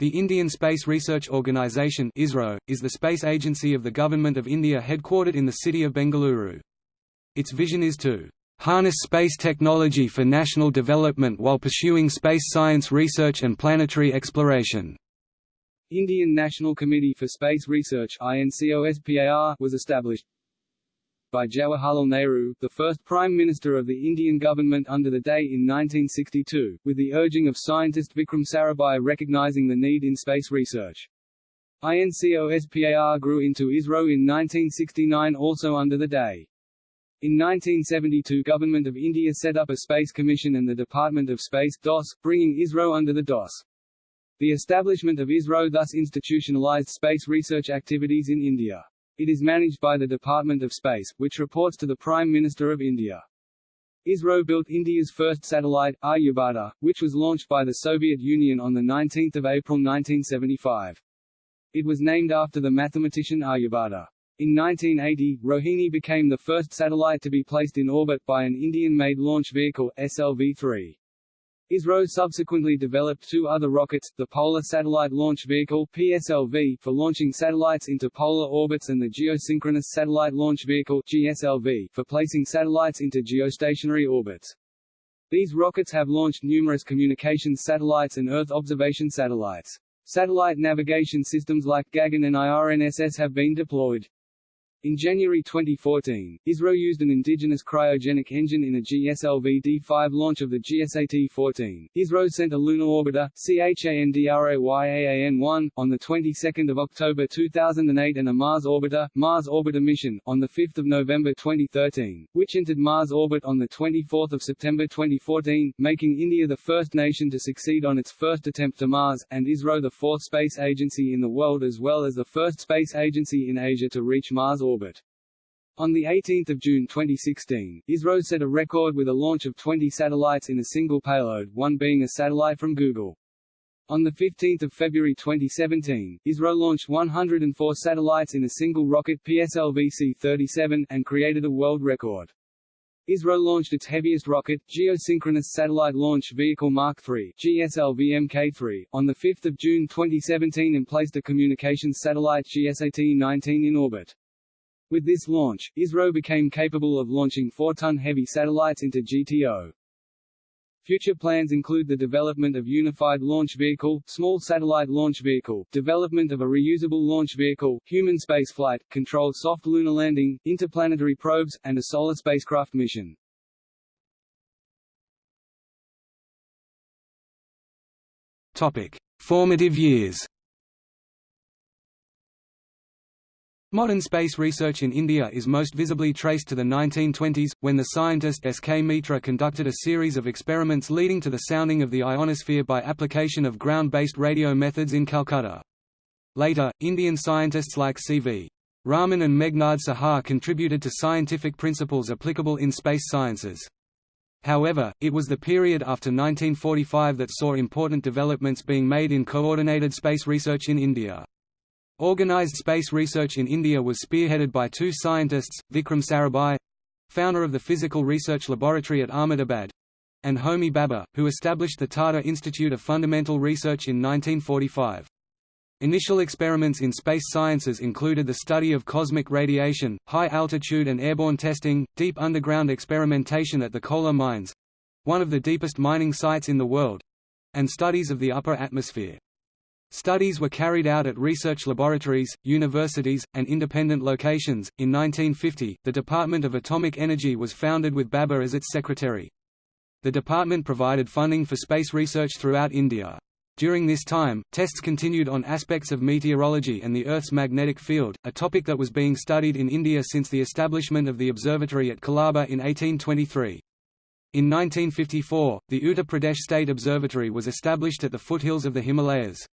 The Indian Space Research Organisation is the space agency of the Government of India headquartered in the city of Bengaluru. Its vision is to harness space technology for national development while pursuing space science research and planetary exploration. Indian National Committee for Space Research was established by Jawaharlal Nehru, the first Prime Minister of the Indian government under the DAE in 1962, with the urging of scientist Vikram Sarabhai recognizing the need in space research. INCOSPAR grew into ISRO in 1969 also under the DAE. In 1972 Government of India set up a Space Commission and the Department of Space DOS, bringing ISRO under the DOS. The establishment of ISRO thus institutionalized space research activities in India. It is managed by the Department of Space, which reports to the Prime Minister of India. ISRO built India's first satellite, Aryabhata, which was launched by the Soviet Union on 19 April 1975. It was named after the mathematician Aryabhata. In 1980, Rohini became the first satellite to be placed in orbit by an Indian-made launch vehicle, SLV-3. ISRO subsequently developed two other rockets, the Polar Satellite Launch Vehicle PSLV for launching satellites into polar orbits and the Geosynchronous Satellite Launch Vehicle GSLV for placing satellites into geostationary orbits. These rockets have launched numerous communications satellites and Earth observation satellites. Satellite navigation systems like Gagan and IRNSS have been deployed. In January 2014, ISRO used an indigenous cryogenic engine in a GSLV-D5 launch of the GSAT-14. ISRO sent a lunar orbiter, CHANDRAYAAN-1, on the 22nd of October 2008 and a Mars orbiter, Mars Orbiter mission, on the 5th of November 2013, which entered Mars orbit on the 24th of September 2014, making India the first nation to succeed on its first attempt to Mars, and ISRO the fourth space agency in the world as well as the first space agency in Asia to reach Mars orbit. On 18 June 2016, ISRO set a record with a launch of 20 satellites in a single payload, one being a satellite from Google. On 15 February 2017, ISRO launched 104 satellites in a single rocket PSLV-C-37, and created a world record. ISRO launched its heaviest rocket, Geosynchronous Satellite Launch Vehicle Mark III GSLV-MK3, on 5 June 2017 and placed a communications satellite GSAT-19 in orbit. With this launch, ISRO became capable of launching 4-ton heavy satellites into GTO. Future plans include the development of Unified Launch Vehicle, Small Satellite Launch Vehicle, development of a reusable launch vehicle, human spaceflight, controlled soft lunar landing, interplanetary probes, and a solar spacecraft mission. Topic: Formative years. Modern space research in India is most visibly traced to the 1920s, when the scientist S. K. Mitra conducted a series of experiments leading to the sounding of the ionosphere by application of ground-based radio methods in Calcutta. Later, Indian scientists like C.V. Raman and Meghnad Saha contributed to scientific principles applicable in space sciences. However, it was the period after 1945 that saw important developments being made in coordinated space research in India. Organised space research in India was spearheaded by two scientists, Vikram Sarabhai founder of the Physical Research Laboratory at Ahmedabad and Homi Bhabha, who established the Tata Institute of Fundamental Research in 1945. Initial experiments in space sciences included the study of cosmic radiation, high-altitude and airborne testing, deep underground experimentation at the Kolar mines—one of the deepest mining sites in the world—and studies of the upper atmosphere. Studies were carried out at research laboratories, universities, and independent locations. In 1950, the Department of Atomic Energy was founded with Bhabha as its secretary. The department provided funding for space research throughout India. During this time, tests continued on aspects of meteorology and the Earth's magnetic field, a topic that was being studied in India since the establishment of the observatory at Colaba in 1823. In 1954, the Uttar Pradesh State Observatory was established at the foothills of the Himalayas.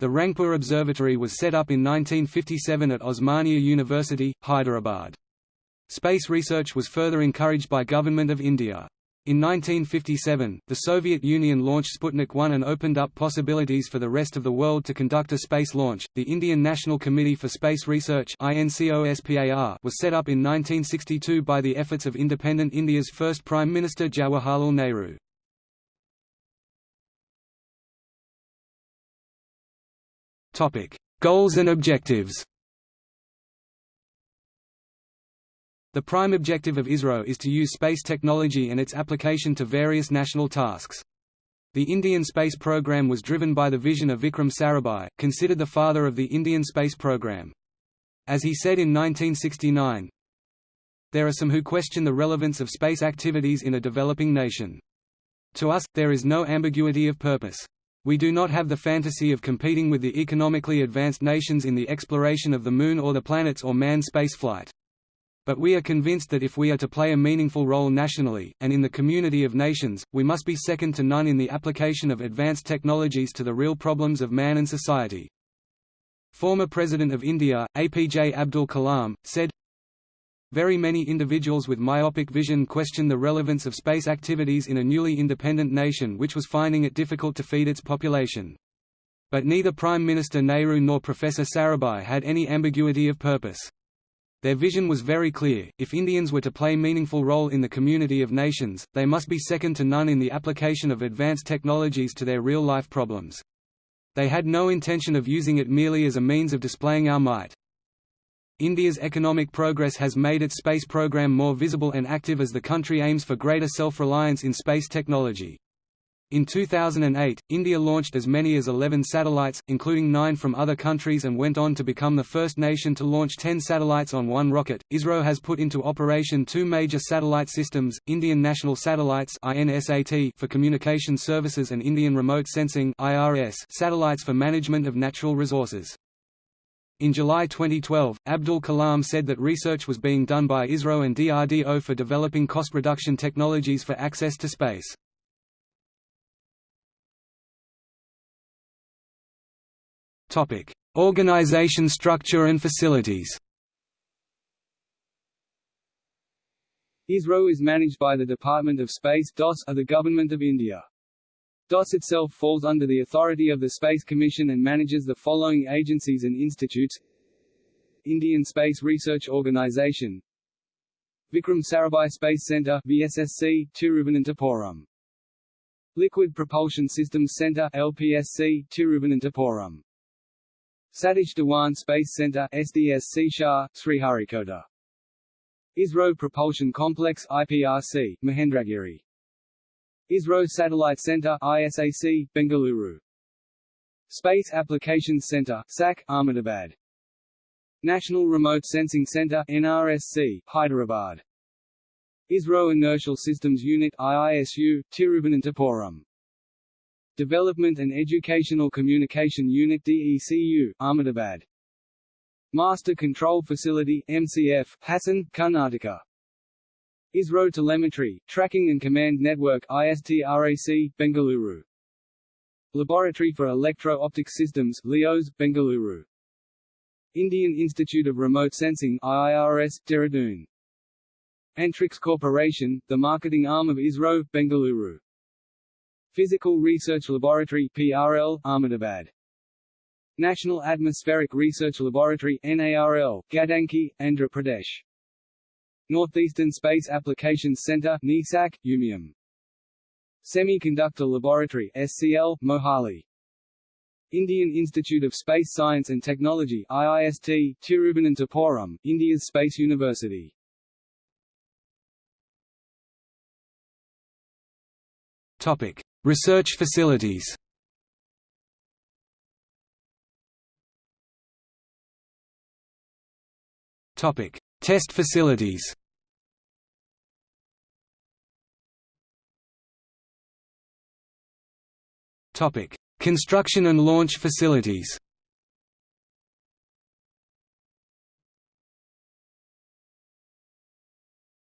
The Rangapur Observatory was set up in 1957 at Osmania University, Hyderabad. Space research was further encouraged by Government of India. In 1957, the Soviet Union launched Sputnik 1 and opened up possibilities for the rest of the world to conduct a space launch. The Indian National Committee for Space Research (INCOSPAR) was set up in 1962 by the efforts of independent India's first Prime Minister Jawaharlal Nehru. Goals and objectives The prime objective of ISRO is to use space technology and its application to various national tasks. The Indian space program was driven by the vision of Vikram Sarabhai, considered the father of the Indian space program. As he said in 1969, There are some who question the relevance of space activities in a developing nation. To us, there is no ambiguity of purpose. We do not have the fantasy of competing with the economically advanced nations in the exploration of the Moon or the planets or manned spaceflight. But we are convinced that if we are to play a meaningful role nationally, and in the community of nations, we must be second to none in the application of advanced technologies to the real problems of man and society. Former President of India, APJ Abdul Kalam, said, Very many individuals with myopic vision question the relevance of space activities in a newly independent nation which was finding it difficult to feed its population. But neither Prime Minister Nehru nor Professor Sarabhai had any ambiguity of purpose. Their vision was very clear, if Indians were to play meaningful role in the community of nations, they must be second to none in the application of advanced technologies to their real-life problems. They had no intention of using it merely as a means of displaying our might. India's economic progress has made its space program more visible and active as the country aims for greater self-reliance in space technology. In 2008, India launched as many as 11 satellites, including nine from other countries and went on to become the first nation to launch 10 satellites on one rocket. ISRO has put into operation two major satellite systems, Indian National Satellites for communication services and Indian Remote Sensing satellites for management of natural resources. In July 2012, Abdul Kalam said that research was being done by ISRO and DRDO for developing cost reduction technologies for access to space. Topic: Organization structure and facilities. ISRO is managed by the Department of Space DOS of the Government of India. DOS itself falls under the authority of the Space Commission and manages the following agencies and institutes Indian Space Research Organisation Vikram Sarabhai Space Centre VSSC, Tiruvananthapuram Liquid Propulsion Systems Centre LPSC, Tiruvananthapuram Satish Dhawan Space Center SDSC SHAR, Sriharikota. ISRO Propulsion Complex IPRC, Mahendragiri. ISRO Satellite Center ISAC, Bengaluru. Space Applications Center SAC, Ahmedabad. National Remote Sensing Center NRSC, Hyderabad. ISRO Inertial Systems Unit IISU, Tiruvananthapuram. Development and Educational Communication Unit DECU, Ahmedabad. Master Control Facility MCF, Hassan, Karnataka. ISRO Telemetry, Tracking and Command Network ISTRAC, Bengaluru. Laboratory for Electro-Optic Systems LEOS, Bengaluru. Indian Institute of Remote Sensing IIRS, Dehradun. Antrix Corporation, the marketing arm of ISRO, Bengaluru. Physical Research Laboratory PRL, Ahmedabad. National Atmospheric Research Laboratory NARL, Gadanki, Andhra Pradesh. Northeastern Space Applications Center NESAC, Umiam. Semiconductor Laboratory SCL, Mohali. Indian Institute of Space Science and Technology IIST, Tiruvananthapuram, India's Space University. Topic: Research facilities Topic: Test facilities. Construction and launch facilities.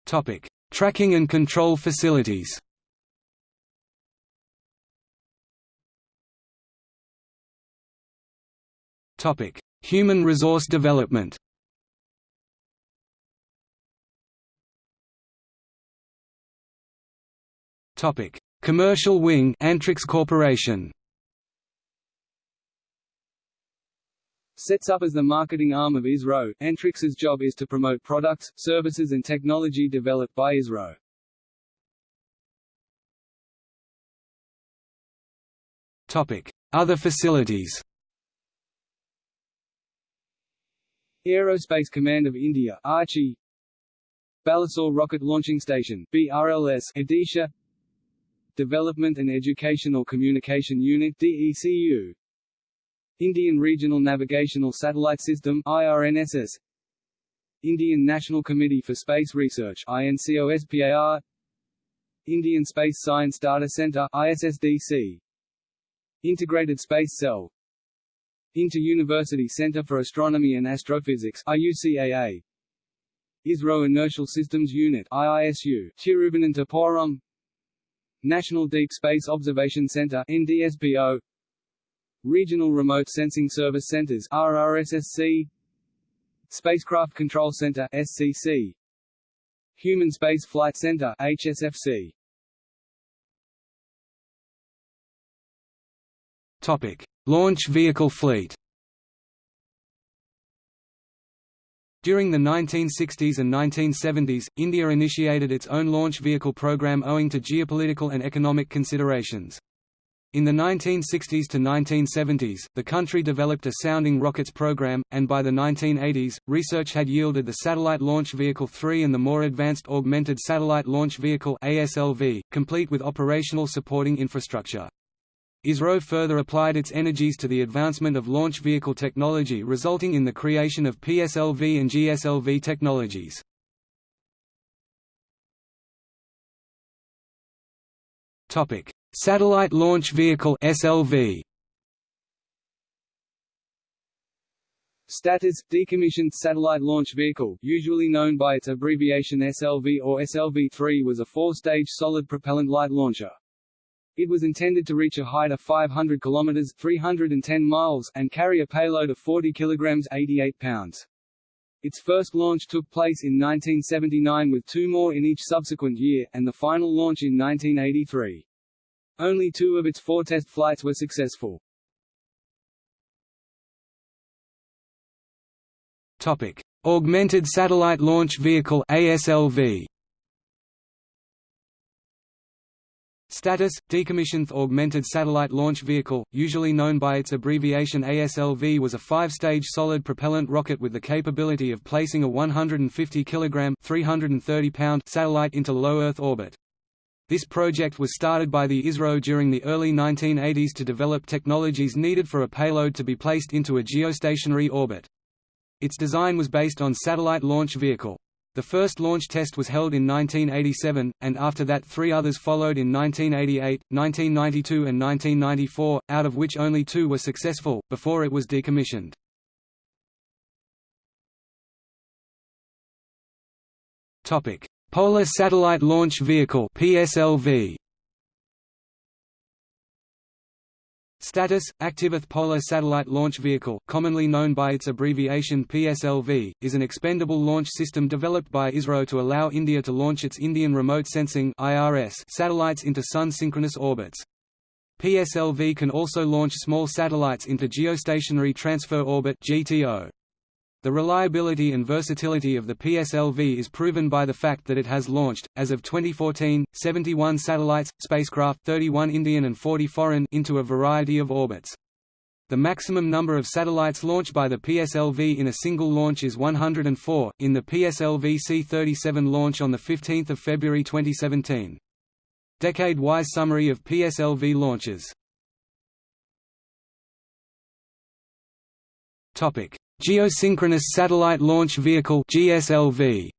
Topic: Tracking and control facilities. Topic: Human resource development. Topic: Commercial wing Antrix Corporation. Sets up as the marketing arm of ISRO, Antrix's job is to promote products, services and technology developed by ISRO. Topic: Other facilities. Aerospace Command of India Archi Balasore Rocket Launching Station BRLS Odisha Development and Educational Communication Unit DECU Indian Regional Navigational Satellite System IRNSS Indian National Committee for Space Research INCOSPAR Indian Space Science Data Center ISSDC Integrated Space Cell. Inter-University Center for Astronomy and Astrophysics IUCAA ISRO Inertial Systems Unit IISU Tiruvananthapuram National Deep Space Observation Center NDSPO Regional Remote Sensing Service Centers RRSSC Spacecraft Control Center SCC Human Space Flight Center HSFC Topic. Launch vehicle fleet During the 1960s and 1970s, India initiated its own launch vehicle program owing to geopolitical and economic considerations. In the 1960s to 1970s, the country developed a sounding rockets program, and by the 1980s, research had yielded the Satellite Launch Vehicle 3 and the more advanced Augmented Satellite Launch Vehicle ASLV, complete with operational supporting infrastructure. ISRO further applied its energies to the advancement of launch vehicle technology resulting in the creation of PSLV and GSLV technologies. Satellite Launch Vehicle SLV Status – Decommissioned Satellite Launch Vehicle usually known by its abbreviation SLV or SLV-3 was a four-stage solid propellant light launcher. It was intended to reach a height of 500 kilometers (310 miles) and carry a payload of 40 kilograms (88 pounds). Its first launch took place in 1979 with two more in each subsequent year, and the final launch in 1983. Only two of its four test flights were successful. Topic: Augmented Satellite Launch Vehicle (ASLV). Status – Decommissioned Augmented Satellite Launch Vehicle, usually known by its abbreviation ASLV was a five-stage solid propellant rocket with the capability of placing a 150 kg 330 pound satellite into low Earth orbit. This project was started by the ISRO during the early 1980s to develop technologies needed for a payload to be placed into a geostationary orbit. Its design was based on Satellite Launch Vehicle. The first launch test was held in 1987, and after that three others followed in 1988, 1992 and 1994, out of which only two were successful, before it was decommissioned. Polar Satellite Launch Vehicle PSLV Status – Active Polar Satellite Launch Vehicle, commonly known by its abbreviation PSLV, is an expendable launch system developed by ISRO to allow India to launch its Indian Remote Sensing satellites into Sun-synchronous orbits. PSLV can also launch small satellites into Geostationary Transfer Orbit GTO. The reliability and versatility of the PSLV is proven by the fact that it has launched, as of 2014, 71 satellites, spacecraft 31 Indian and 40 foreign into a variety of orbits. The maximum number of satellites launched by the PSLV in a single launch is 104, in the PSLV C-37 launch on 15 February 2017. Decade-wise summary of PSLV launches Geosynchronous Satellite Launch Vehicle GSLV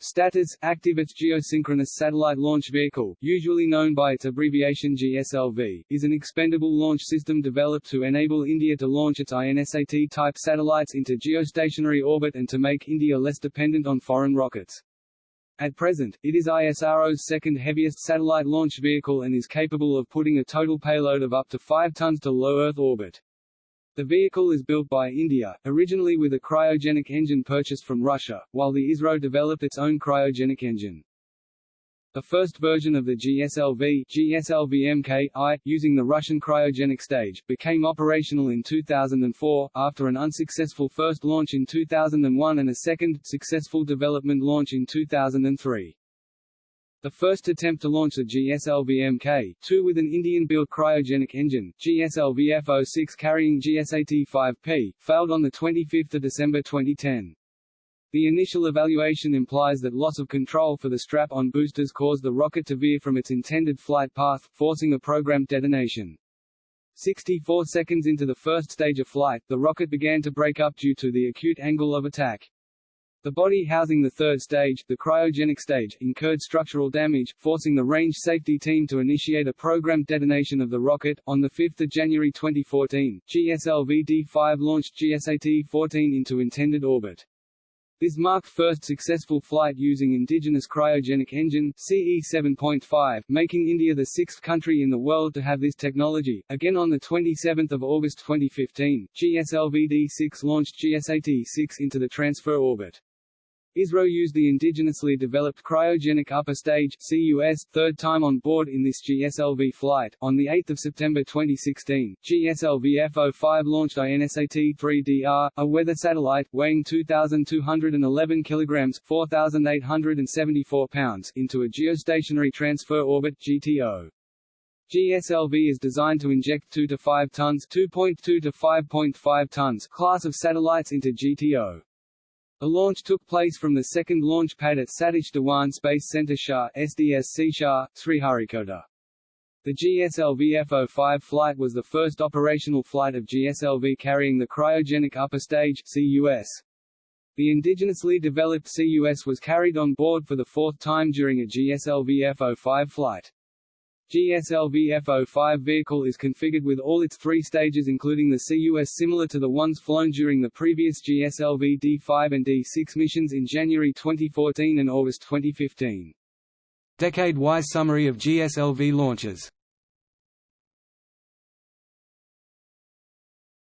Status – Active its Geosynchronous Satellite Launch Vehicle, usually known by its abbreviation GSLV, is an expendable launch system developed to enable India to launch its INSAT-type satellites into geostationary orbit and to make India less dependent on foreign rockets. At present, it is ISRO's second heaviest satellite launch vehicle and is capable of putting a total payload of up to 5 tons to low Earth orbit. The vehicle is built by India, originally with a cryogenic engine purchased from Russia, while the ISRO developed its own cryogenic engine. The first version of the GSLV GSLV-MK-I, using the Russian cryogenic stage, became operational in 2004, after an unsuccessful first launch in 2001 and a second, successful development launch in 2003. The first attempt to launch the GSLV Mk2 with an Indian-built cryogenic engine, GSLV F-06 carrying GSAT-5P, failed on 25 December 2010. The initial evaluation implies that loss of control for the strap-on boosters caused the rocket to veer from its intended flight path, forcing a programmed detonation. 64 seconds into the first stage of flight, the rocket began to break up due to the acute angle of attack. The body housing the third stage, the cryogenic stage, incurred structural damage, forcing the range safety team to initiate a programmed detonation of the rocket. On 5 January 2014, GSLV-D5 launched GSAT-14 into intended orbit. This marked first successful flight using indigenous cryogenic engine CE 7.5, making India the sixth country in the world to have this technology. Again on 27 August 2015, GSLV-D6 launched GSAT-6 into the transfer orbit. ISRO used the indigenously developed cryogenic upper stage CUS third time on board in this GSLV flight. On the 8th of September 2016, GSLV F-05 launched INSAT-3DR, a weather satellite weighing 2,211 kilograms (4,874 pounds) into a geostationary transfer orbit (GTO). GSLV is designed to inject 2 to 5 tons (2.2 to 5.5 tons) class of satellites into GTO. The launch took place from the second launch pad at Satish Dhawan Space Center SHAR SDSC SHAR, Sriharikota. The GSLV F-05 flight was the first operational flight of GSLV carrying the cryogenic upper stage CUS. The indigenously developed CUS was carried on board for the fourth time during a GSLV F-05 flight. GSLV F-05 vehicle is configured with all its three stages including the CUS similar to the ones flown during the previous GSLV D5 and D6 missions in January 2014 and August 2015. Decade-wise summary of GSLV launches.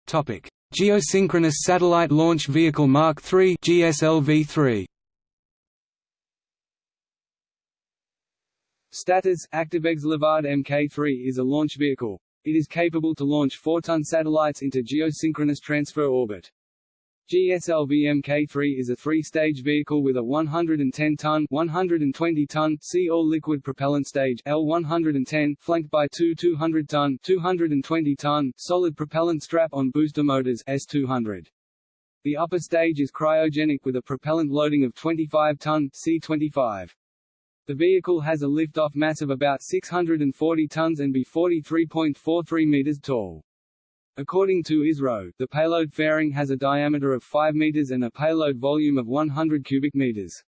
Geosynchronous Satellite Launch Vehicle Mark III GSLV-3 Status ActiveX Leopard Mk3 is a launch vehicle. It is capable to launch 4-ton satellites into geosynchronous transfer orbit. GSLV Mk3 is a three-stage vehicle with a 110-ton 120-ton sea all-liquid propellant stage L110 flanked by two 200-ton 220-ton solid propellant strap-on booster motors S200. The upper stage is cryogenic with a propellant loading of 25-ton C25. The vehicle has a lift-off mass of about 640 tons and be 43.43 meters tall. According to ISRO, the payload fairing has a diameter of 5 meters and a payload volume of 100 cubic meters.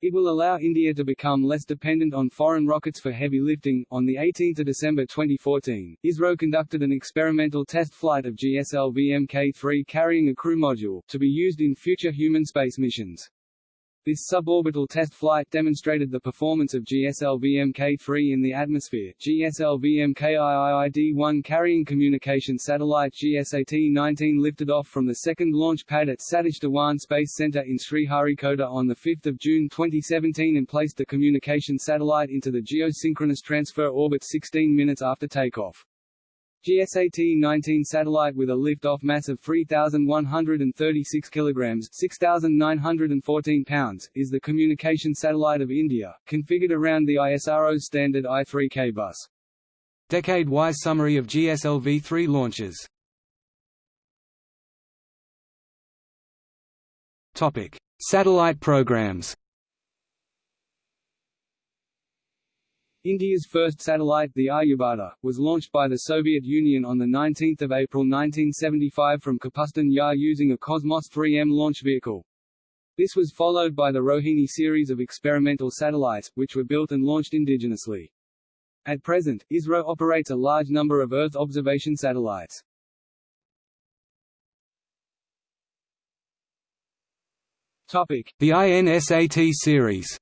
It will allow India to become less dependent on foreign rockets for heavy lifting. On the 18th of December 2014, ISRO conducted an experimental test flight of GSLV Mk3 carrying a crew module to be used in future human space missions. This suborbital test flight demonstrated the performance of GSLV Mk3 in the atmosphere. GSLV MKIIID-1 carrying communication satellite GSAT-19 lifted off from the second launch pad at Satish Dhawan Space Center in Sriharikota on 5 June 2017 and placed the communication satellite into the geosynchronous transfer orbit 16 minutes after takeoff. GSAT-19 satellite with a lift-off mass of 3,136 kilograms (6,914 pounds) is the communication satellite of India, configured around the ISRO's standard I-3K bus. Decade-wise summary of GSLV-3 launches. Topic: Satellite programs. India's first satellite, the Aryabhata, was launched by the Soviet Union on 19 April 1975 from Kapustin Yar using a Cosmos 3M launch vehicle. This was followed by the Rohini series of experimental satellites, which were built and launched indigenously. At present, ISRO operates a large number of Earth observation satellites. The INSAT series.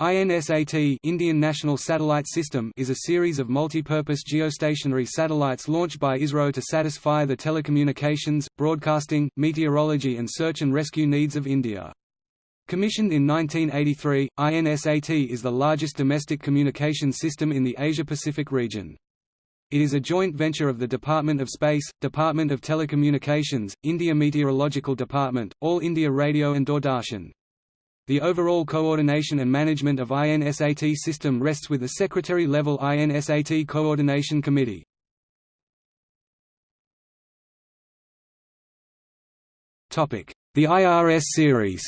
INSAT Indian National Satellite System is a series of multi-purpose geostationary satellites launched by ISRO to satisfy the telecommunications, broadcasting, meteorology and search and rescue needs of India. Commissioned in 1983, INSAT is the largest domestic communication system in the Asia-Pacific region. It is a joint venture of the Department of Space, Department of Telecommunications, India Meteorological Department, All India Radio and Doordarshan. The overall coordination and management of INSAT system rests with the Secretary-level INSAT Coordination Committee. The IRS series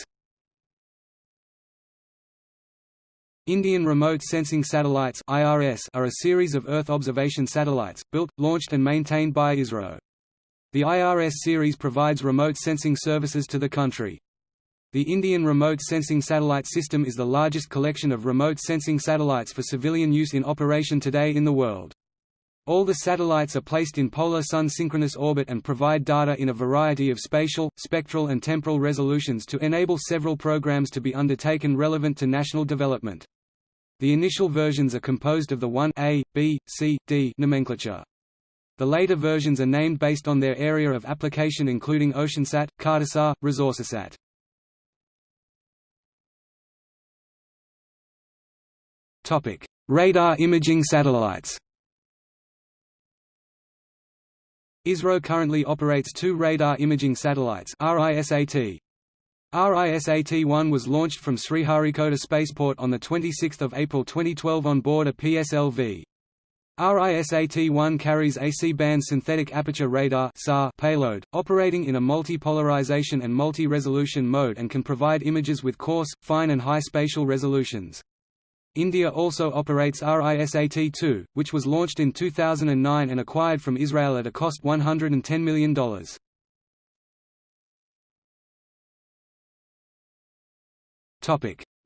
Indian Remote Sensing Satellites (IRS) are a series of Earth observation satellites built, launched and maintained by ISRO. The IRS series provides remote sensing services to the country. The Indian Remote Sensing Satellite System is the largest collection of remote sensing satellites for civilian use in operation today in the world. All the satellites are placed in polar sun synchronous orbit and provide data in a variety of spatial, spectral and temporal resolutions to enable several programs to be undertaken relevant to national development. The initial versions are composed of the 1A, B, C, D nomenclature. The later versions are named based on their area of application including OceanSat, Cartosat, ResourceSat. Radar imaging satellites ISRO currently operates two radar imaging satellites RISAT. RISAT-1 was launched from Sriharikota Spaceport on 26 April 2012 on board a PSLV. RISAT-1 carries a C-band synthetic aperture radar payload, operating in a multi-polarization and multi-resolution mode and can provide images with coarse, fine and high spatial resolutions. India also operates RISAT-2, which was launched in 2009 and acquired from Israel at a cost $110 million.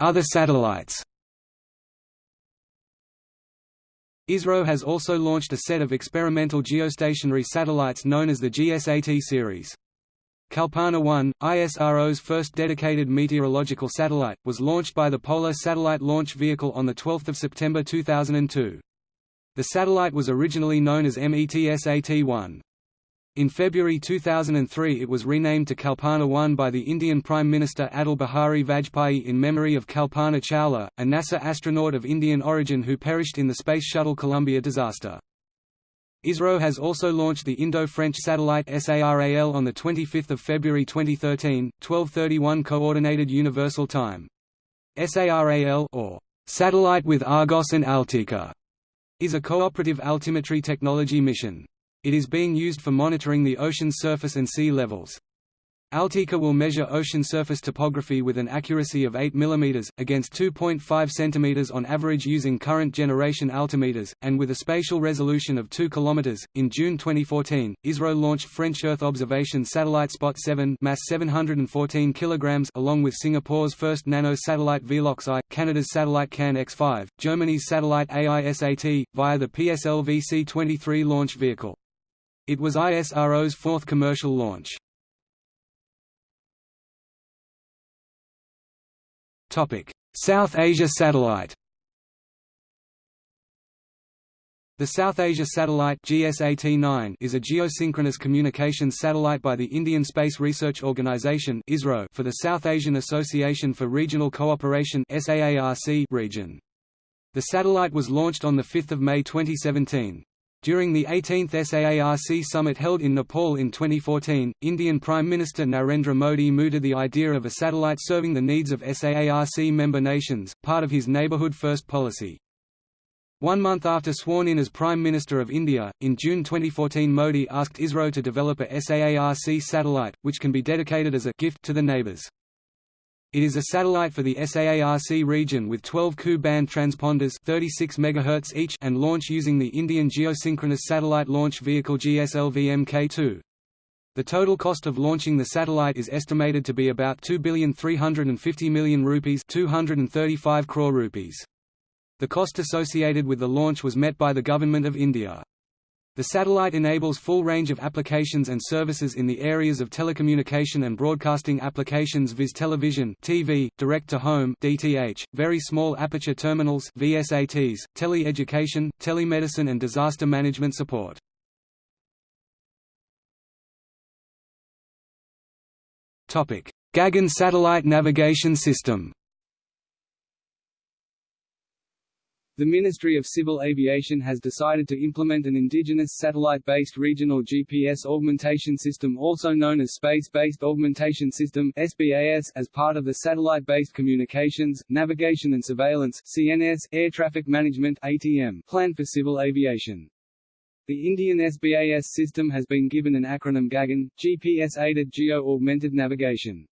Other satellites ISRO has also launched a set of experimental geostationary satellites known as the GSAT series. Kalpana 1, ISRO's first dedicated meteorological satellite, was launched by the Polar Satellite Launch Vehicle on 12 September 2002. The satellite was originally known as METSAT-1. In February 2003 it was renamed to Kalpana 1 by the Indian Prime Minister Atal Bihari Vajpayee in memory of Kalpana Chawla, a NASA astronaut of Indian origin who perished in the Space Shuttle Columbia disaster. ISRO has also launched the Indo-French satellite SARAL on 25 February 2013, 1231 Coordinated Universal Time. SARAL or Satellite with Argos and Altika is a cooperative altimetry technology mission. It is being used for monitoring the ocean's surface and sea levels. Altika will measure ocean surface topography with an accuracy of 8 mm, against 2.5 cm on average using current generation altimeters, and with a spatial resolution of 2 km. In June 2014, ISRO launched French Earth observation satellite Spot 7 mass 714 kg along with Singapore's first nano-satellite Velox-I, Canada's satellite CAN X5, Germany's satellite AISAT, via the PSLV C-23 launch vehicle. It was ISRO's fourth commercial launch. South Asia Satellite The South Asia Satellite GSAT-9 is a geosynchronous communications satellite by the Indian Space Research Organisation for the South Asian Association for Regional Cooperation region. The satellite was launched on 5 May 2017. During the 18th SAARC summit held in Nepal in 2014, Indian Prime Minister Narendra Modi mooted the idea of a satellite serving the needs of SAARC member nations, part of his Neighbourhood First policy. One month after sworn in as Prime Minister of India, in June 2014 Modi asked ISRO to develop a SAARC satellite, which can be dedicated as a gift to the neighbours. It is a satellite for the SAARC region with 12 Ku-band transponders 36 MHz each and launch using the Indian Geosynchronous Satellite Launch Vehicle GSLV Mk2. The total cost of launching the satellite is estimated to be about 2,350 million rupees 235 crore rupees. The cost associated with the launch was met by the Government of India. The satellite enables full range of applications and services in the areas of telecommunication and broadcasting applications viz television TV, direct-to-home DTH, very small aperture terminals VSATs, tele-education, telemedicine and disaster management support. Gagan Satellite Navigation System The Ministry of Civil Aviation has decided to implement an indigenous satellite-based regional GPS augmentation system also known as Space-Based Augmentation System SBAS as part of the Satellite-Based Communications, Navigation and Surveillance CNS Air Traffic Management ATM plan for civil aviation. The Indian SBAS system has been given an acronym GAGAN, GPS-Aided Geo-Augmented Navigation.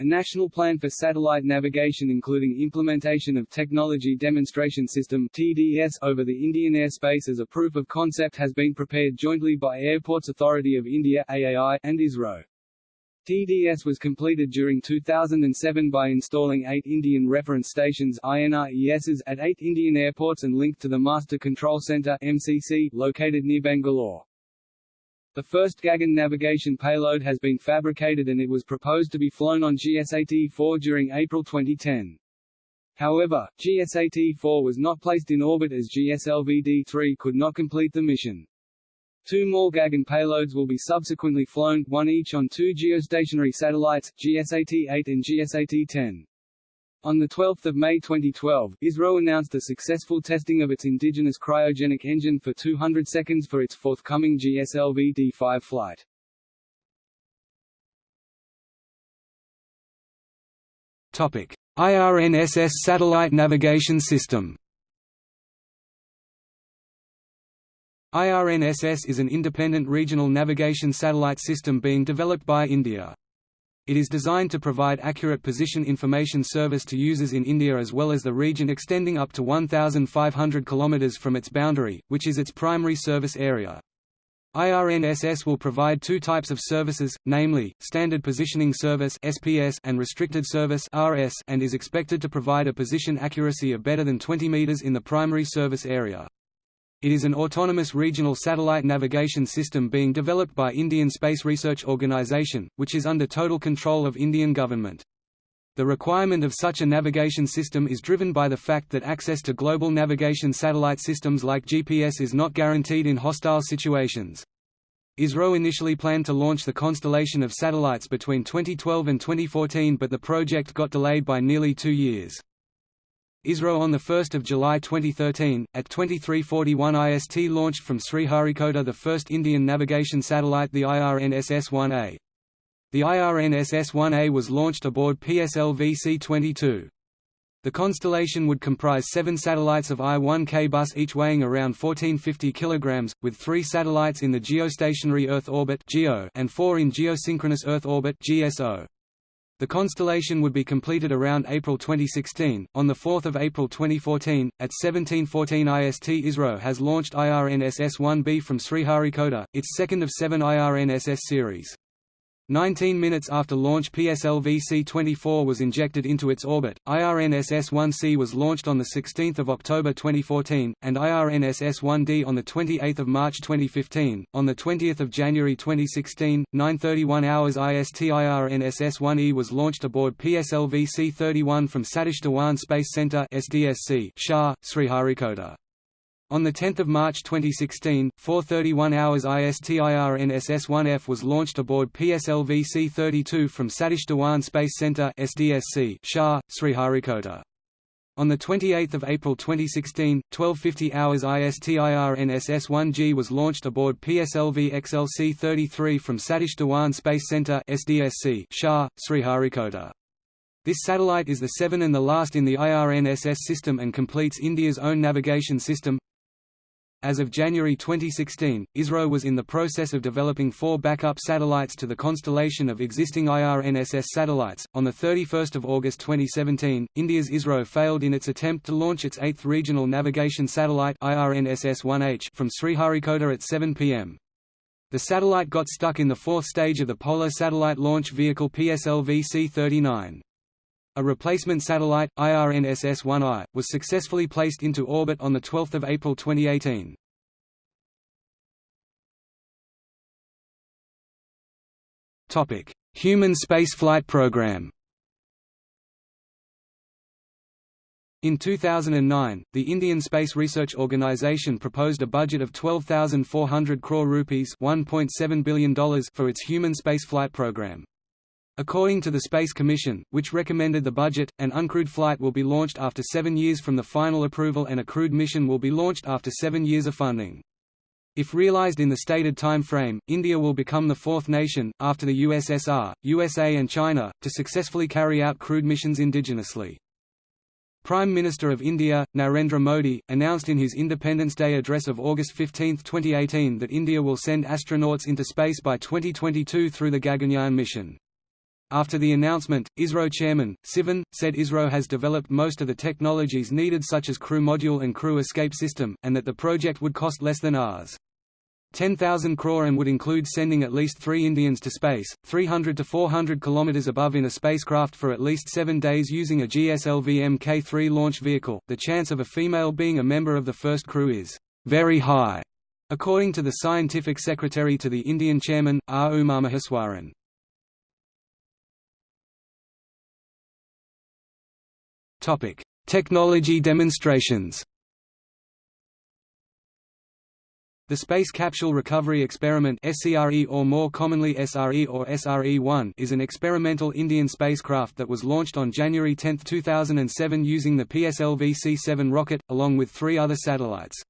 A national plan for satellite navigation including implementation of Technology Demonstration System TDS over the Indian airspace as a proof of concept has been prepared jointly by Airports Authority of India AAI and ISRO. TDS was completed during 2007 by installing eight Indian Reference Stations INRESs at eight Indian airports and linked to the Master Control Centre MCC, located near Bangalore. The first Gagan navigation payload has been fabricated and it was proposed to be flown on GSAT-4 during April 2010. However, GSAT-4 was not placed in orbit as GSLV-D3 could not complete the mission. Two more Gagan payloads will be subsequently flown, one each on two geostationary satellites, GSAT-8 and GSAT-10. On 12 May 2012, ISRO announced the successful testing of its indigenous cryogenic engine for 200 seconds for its forthcoming GSLV-D5 flight. Topic: IRNSS Satellite Navigation System. IRNSS is an independent regional navigation satellite system being developed by India. It is designed to provide accurate position information service to users in India as well as the region extending up to 1,500 km from its boundary, which is its primary service area. IRNSS will provide two types of services, namely, Standard Positioning Service SPS and Restricted Service RS and is expected to provide a position accuracy of better than 20 meters in the primary service area. It is an autonomous regional satellite navigation system being developed by Indian Space Research Organisation, which is under total control of Indian government. The requirement of such a navigation system is driven by the fact that access to global navigation satellite systems like GPS is not guaranteed in hostile situations. ISRO initially planned to launch the constellation of satellites between 2012 and 2014 but the project got delayed by nearly two years. ISRO on 1 July 2013, at 2341 IST launched from Sriharikota the first Indian navigation satellite the IRNSS-1A. The IRNSS-1A was launched aboard PSLV C-22. The constellation would comprise seven satellites of I-1K bus each weighing around 1450 kg, with three satellites in the geostationary Earth orbit and four in geosynchronous Earth orbit GSO. The constellation would be completed around April 2016. On 4 April 2014, at 1714 IST ISRO has launched IRNSS-1B from Sriharikota, its second of seven IRNSS series. 19 minutes after launch PSLV C-24 was injected into its orbit, IRNSS-1C was launched on 16 October 2014, and IRNSS-1D on 28 March 2015. On 20 January 2016, 9.31 hours IST IRNSS-1E was launched aboard PSLV C-31 from Satish Dhawan Space Center SDSC, SHAR, Sriharikota. On 10 March 2016, 4.31 hours ISTIRNSS-1F was launched aboard PSLV C-32 from Satish Dhawan Space Center SDSC, SHAR, Sriharikota. On 28 April 2016, 12.50 hours ISTIRNSS-1G was launched aboard PSLV XLC-33 from Satish Dhawan Space Center SDSC, SHAR, Sriharikota. This satellite is the seven and the last in the IRNSS system and completes India's own navigation system, as of January 2016, ISRO was in the process of developing four backup satellites to the constellation of existing IRNSS satellites. On the 31st of August 2017, India's ISRO failed in its attempt to launch its eighth regional navigation satellite IRNSS-1H from Sriharikota at 7 p.m. The satellite got stuck in the fourth stage of the Polar Satellite Launch Vehicle PSLV C-39. A replacement satellite, IRNSS-1I, was successfully placed into orbit on 12 April 2018. Human spaceflight program In 2009, the Indian Space Research Organisation proposed a budget of 12,400 crore rupees $1.7 billion for its human spaceflight program. According to the Space Commission, which recommended the budget, an uncrewed flight will be launched after seven years from the final approval and a crewed mission will be launched after seven years of funding. If realized in the stated time frame, India will become the fourth nation, after the USSR, USA and China, to successfully carry out crewed missions indigenously. Prime Minister of India, Narendra Modi, announced in his Independence Day address of August 15, 2018 that India will send astronauts into space by 2022 through the Gaganyaan mission. After the announcement, ISRO chairman, Sivan, said ISRO has developed most of the technologies needed such as crew module and crew escape system, and that the project would cost less than Rs. 10,000 crore and would include sending at least three Indians to space, 300 to 400 km above in a spacecraft for at least seven days using a GSLV Mk3 launch vehicle. The chance of a female being a member of the first crew is very high, according to the scientific secretary to the Indian chairman, R. Umamaheswaran. Topic: Technology demonstrations. The Space Capsule Recovery Experiment SCRE or more commonly SRE or SRE-1 is an experimental Indian spacecraft that was launched on January 10, 2007 using the PSLV C-7 rocket, along with three other satellites.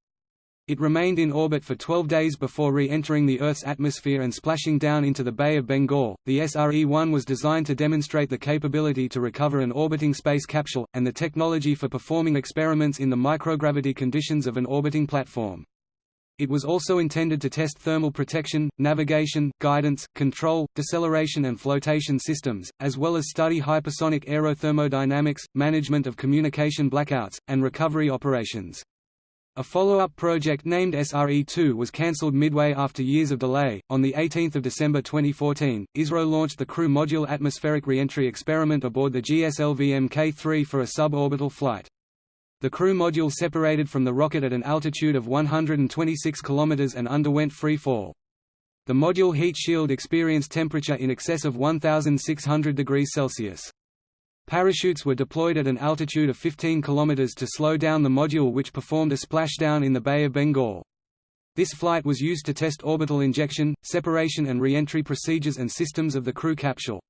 It remained in orbit for 12 days before re-entering the Earth's atmosphere and splashing down into the Bay of Bengal. The SRE-1 was designed to demonstrate the capability to recover an orbiting space capsule, and the technology for performing experiments in the microgravity conditions of an orbiting platform. It was also intended to test thermal protection, navigation, guidance, control, deceleration and flotation systems, as well as study hypersonic aerothermodynamics, management of communication blackouts, and recovery operations. A follow-up project named SRE-2 was cancelled midway after years of delay. On the 18th of December 2014, ISRO launched the Crew Module Atmospheric Reentry Experiment aboard the GSLV Mk3 for a suborbital flight. The crew module separated from the rocket at an altitude of 126 km and underwent free fall. The module heat shield experienced temperature in excess of 1600 degrees Celsius. Parachutes were deployed at an altitude of 15 km to slow down the module which performed a splashdown in the Bay of Bengal. This flight was used to test orbital injection, separation and re-entry procedures and systems of the crew capsule.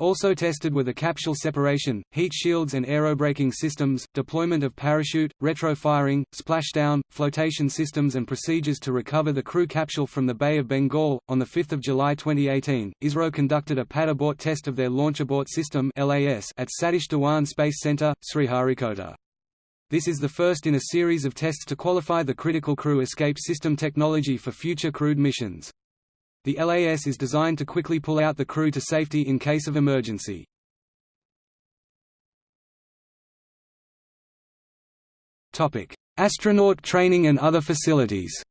Also tested were the capsule separation, heat shields and aerobraking systems, deployment of parachute, retrofiring, splashdown, flotation systems and procedures to recover the crew capsule from the Bay of Bengal. On 5 July 2018, ISRO conducted a pad abort test of their Launch Abort System LAS at Satish Dhawan Space Centre, Sriharikota. This is the first in a series of tests to qualify the critical crew escape system technology for future crewed missions. The LAS is designed to quickly pull out the crew to safety in case of emergency. Topic: Astronaut training and other facilities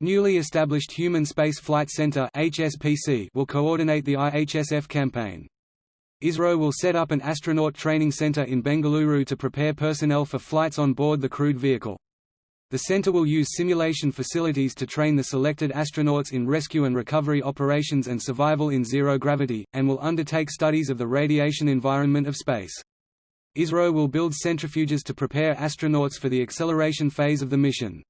Newly established Human Space Flight Center (HSPC) will coordinate the IHSF campaign. ISRO will set up an astronaut training center in Bengaluru to prepare personnel for flights on board the crewed vehicle. The center will use simulation facilities to train the selected astronauts in rescue and recovery operations and survival in zero gravity, and will undertake studies of the radiation environment of space. ISRO will build centrifuges to prepare astronauts for the acceleration phase of the mission.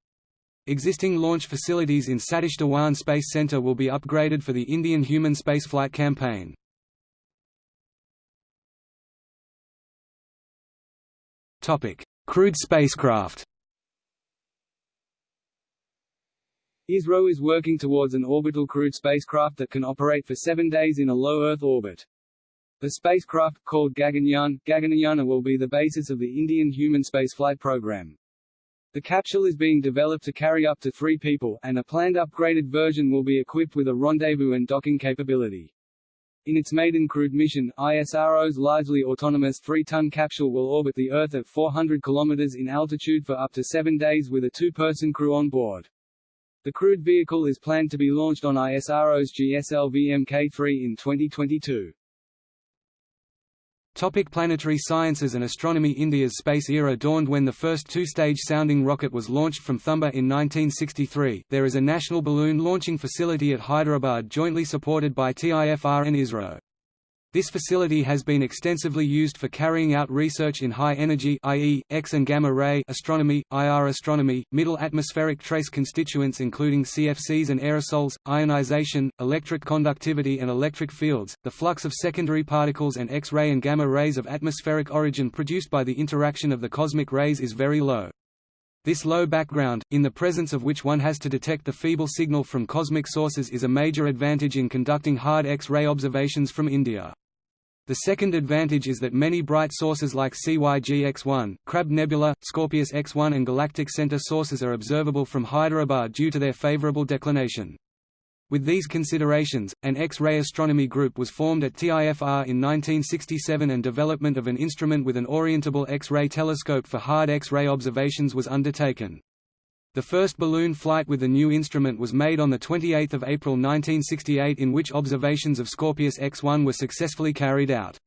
Existing launch facilities in Satish Dhawan Space Center will be upgraded for the Indian human spaceflight campaign. Crewed spacecraft ISRO is working towards an orbital crewed spacecraft that can operate for seven days in a low Earth orbit. The spacecraft, called Gaganyaan, Gaganyaan will be the basis of the Indian human spaceflight program. The capsule is being developed to carry up to three people, and a planned upgraded version will be equipped with a rendezvous and docking capability. In its maiden crewed mission, ISRO's largely autonomous 3-ton capsule will orbit the Earth at 400 km in altitude for up to seven days with a two-person crew on board. The crewed vehicle is planned to be launched on ISRO's GSLV Mk3 in 2022. Topic planetary sciences and astronomy India's space era dawned when the first two-stage sounding rocket was launched from Thumba in 1963. There is a national balloon launching facility at Hyderabad jointly supported by TIFR and ISRO. This facility has been extensively used for carrying out research in high energy i.e., X and gamma ray astronomy, IR astronomy, middle atmospheric trace constituents including CFCs and aerosols, ionization, electric conductivity and electric fields, the flux of secondary particles and X-ray and gamma rays of atmospheric origin produced by the interaction of the cosmic rays is very low. This low background, in the presence of which one has to detect the feeble signal from cosmic sources is a major advantage in conducting hard X-ray observations from India. The second advantage is that many bright sources like CYG X1, Crab Nebula, Scorpius X1 and Galactic Center sources are observable from Hyderabad due to their favorable declination. With these considerations, an X-ray astronomy group was formed at TIFR in 1967 and development of an instrument with an orientable X-ray telescope for hard X-ray observations was undertaken. The first balloon flight with the new instrument was made on 28 April 1968 in which observations of Scorpius X1 were successfully carried out.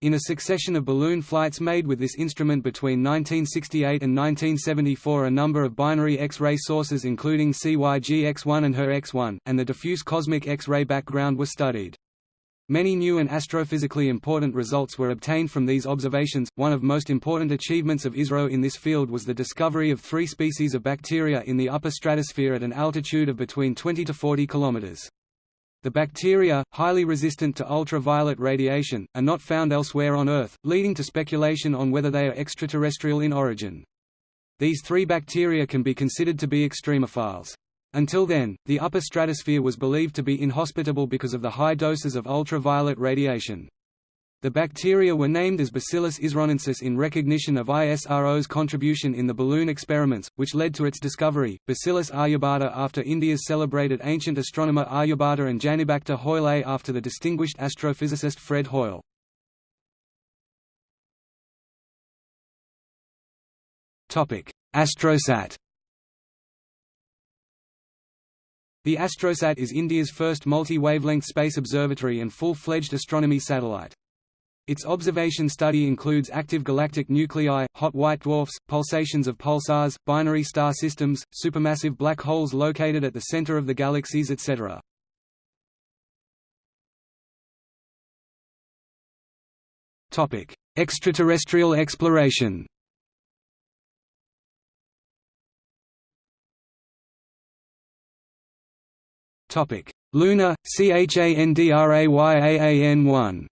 In a succession of balloon flights made with this instrument between 1968 and 1974 a number of binary X-ray sources including CYG X1 and HER X1, and the diffuse cosmic X-ray background were studied. Many new and astrophysically important results were obtained from these observations. One of most important achievements of ISRO in this field was the discovery of three species of bacteria in the upper stratosphere at an altitude of between 20 to 40 kilometers. The bacteria, highly resistant to ultraviolet radiation, are not found elsewhere on Earth, leading to speculation on whether they are extraterrestrial in origin. These three bacteria can be considered to be extremophiles. Until then, the upper stratosphere was believed to be inhospitable because of the high doses of ultraviolet radiation. The bacteria were named as Bacillus isronensis in recognition of ISRO's contribution in the balloon experiments, which led to its discovery. Bacillus aryabhata after India's celebrated ancient astronomer Aryabhata and Janibacter Hoyle after the distinguished astrophysicist Fred Hoyle. Topic: Astrosat. The Astrosat is India's first multi-wavelength space observatory and full-fledged astronomy satellite. Its observation study includes active galactic nuclei, hot white dwarfs, pulsations of pulsars, binary star systems, supermassive black holes located at the center of the galaxies etc. Extraterrestrial exploration Luna, CHANDRAYAAN1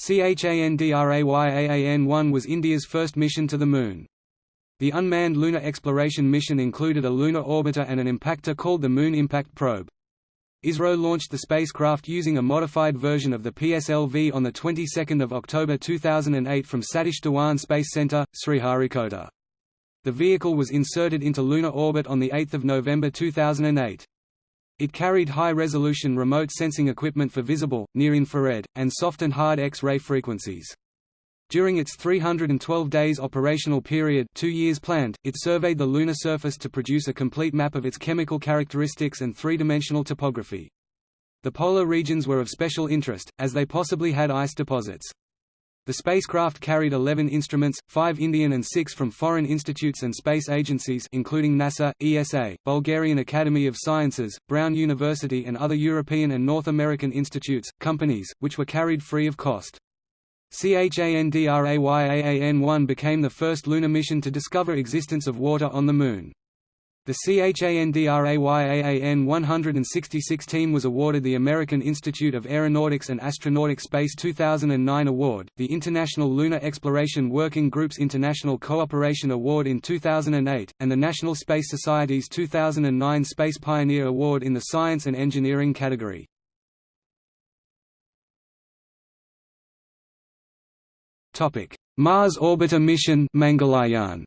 CHANDRAYAAN-1 was India's first mission to the Moon. The unmanned lunar exploration mission included a lunar orbiter and an impactor called the Moon Impact Probe. ISRO launched the spacecraft using a modified version of the PSLV on the 22nd of October 2008 from Satish Dhawan Space Center, Sriharikota. The vehicle was inserted into lunar orbit on 8 November 2008. It carried high-resolution remote sensing equipment for visible, near-infrared, and soft and hard X-ray frequencies. During its 312 days operational period two years planned, it surveyed the lunar surface to produce a complete map of its chemical characteristics and three-dimensional topography. The polar regions were of special interest, as they possibly had ice deposits. The spacecraft carried 11 instruments, 5 Indian and 6 from foreign institutes and space agencies including NASA, ESA, Bulgarian Academy of Sciences, Brown University and other European and North American institutes, companies, which were carried free of cost. CHANDRAYAAN-1 became the first lunar mission to discover existence of water on the Moon. The CHANDRAYAAN 166 team was awarded the American Institute of Aeronautics and Astronautics Space 2009 award, the International Lunar Exploration Working Group's International Cooperation Award in 2008, and the National Space Society's 2009 Space Pioneer Award in the Science and Engineering category. Mars Orbiter Mission Mangalyaan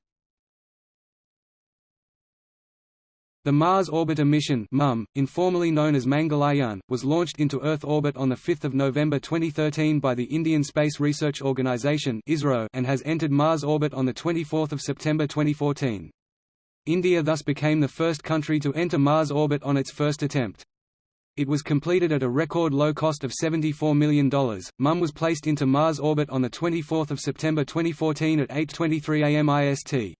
The Mars Orbiter mission MOM, informally known as Mangalyaan, was launched into Earth orbit on 5 November 2013 by the Indian Space Research Organisation and has entered Mars orbit on 24 September 2014. India thus became the first country to enter Mars orbit on its first attempt. It was completed at a record low cost of $74 million. MOM was placed into Mars orbit on 24 September 2014 at 8.23 am IST.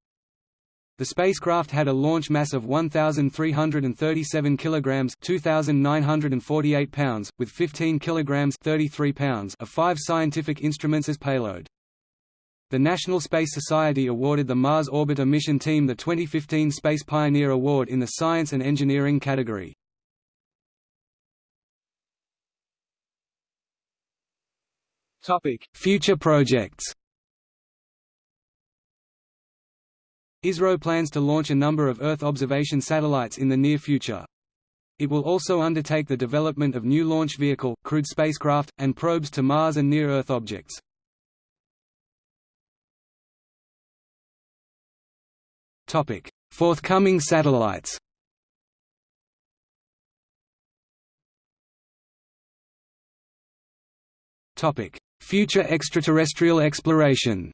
The spacecraft had a launch mass of 1,337 kilograms (2,948 pounds), with 15 kilograms (33 pounds) of five scientific instruments as payload. The National Space Society awarded the Mars Orbiter mission team the 2015 Space Pioneer Award in the Science and Engineering category. Topic: Future projects. ISRO plans to launch a number of Earth observation satellites in the near future. It will also undertake the development of new launch vehicle, crewed spacecraft, and probes to Mars and near-Earth objects. Forthcoming satellites Future extraterrestrial exploration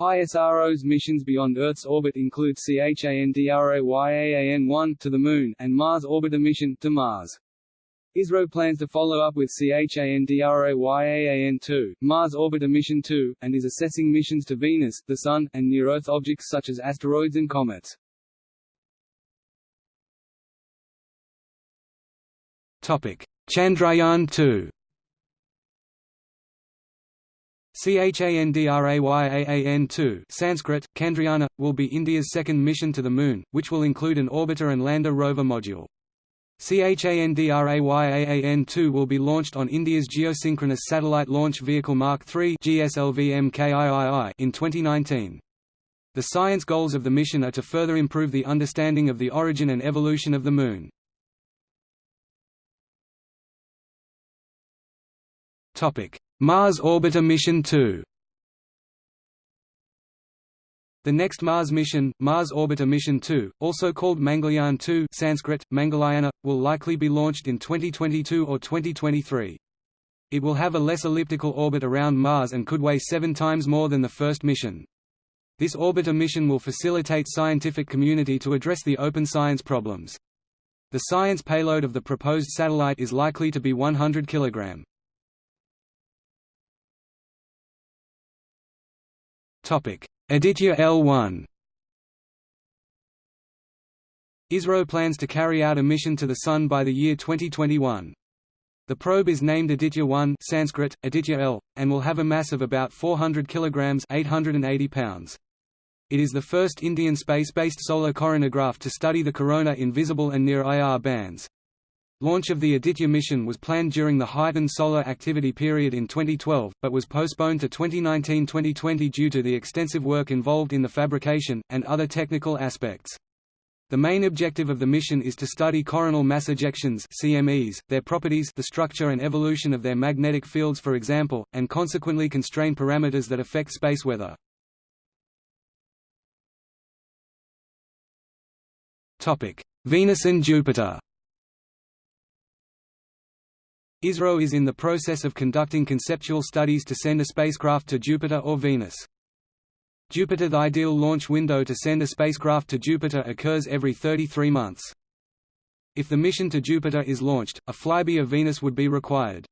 ISRO's missions beyond Earth's orbit include CHANDRAYAAN-1 to the Moon and Mars Orbiter mission to Mars. ISRO plans to follow up with CHANDRAYAAN-2, Mars Orbiter Mission 2, and is assessing missions to Venus, the Sun, and near-Earth objects such as asteroids and comets. Topic: Chandrayaan-2 Chandrayaan-2 Sanskrit, Chandrayana, will be India's second mission to the Moon, which will include an orbiter and lander rover module. Chandrayaan-2 will be launched on India's Geosynchronous Satellite Launch Vehicle Mark III in 2019. The science goals of the mission are to further improve the understanding of the origin and evolution of the Moon. Mars Orbiter Mission 2 The next Mars mission, Mars Orbiter Mission 2, also called Mangalyaan 2 Sanskrit, Mangalayana, will likely be launched in 2022 or 2023. It will have a less elliptical orbit around Mars and could weigh seven times more than the first mission. This orbiter mission will facilitate scientific community to address the open science problems. The science payload of the proposed satellite is likely to be 100 kg. Aditya L1 ISRO plans to carry out a mission to the Sun by the year 2021. The probe is named Aditya 1 Sanskrit, Aditya L, and will have a mass of about 400 kg 880 pounds. It is the first Indian space-based solar coronagraph to study the corona in visible and near IR bands. Launch of the Aditya mission was planned during the heightened solar activity period in 2012, but was postponed to 2019–2020 due to the extensive work involved in the fabrication, and other technical aspects. The main objective of the mission is to study coronal mass ejections CMEs, their properties the structure and evolution of their magnetic fields for example, and consequently constrain parameters that affect space weather. Venus and Jupiter ISRO is in the process of conducting conceptual studies to send a spacecraft to Jupiter or Venus. Jupiter The ideal launch window to send a spacecraft to Jupiter occurs every 33 months. If the mission to Jupiter is launched, a flyby of Venus would be required.